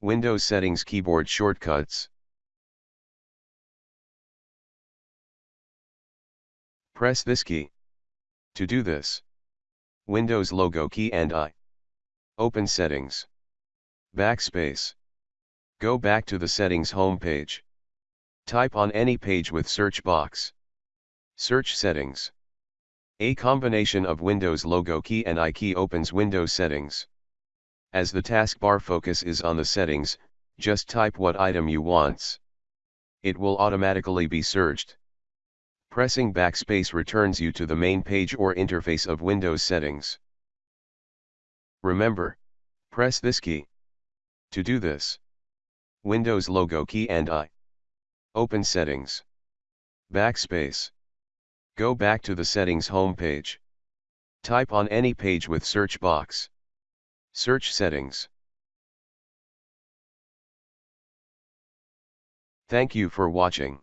Windows Settings Keyboard Shortcuts. Press this key. To do this, Windows logo key and I. Open Settings. Backspace. Go back to the Settings home page. Type on any page with search box. Search Settings. A combination of Windows logo key and I key opens Windows Settings. As the taskbar focus is on the settings, just type what item you wants. It will automatically be searched. Pressing backspace returns you to the main page or interface of Windows settings. Remember, press this key. To do this, Windows logo key and I. Open settings. Backspace. Go back to the settings home page. Type on any page with search box. Search settings. Thank you for watching.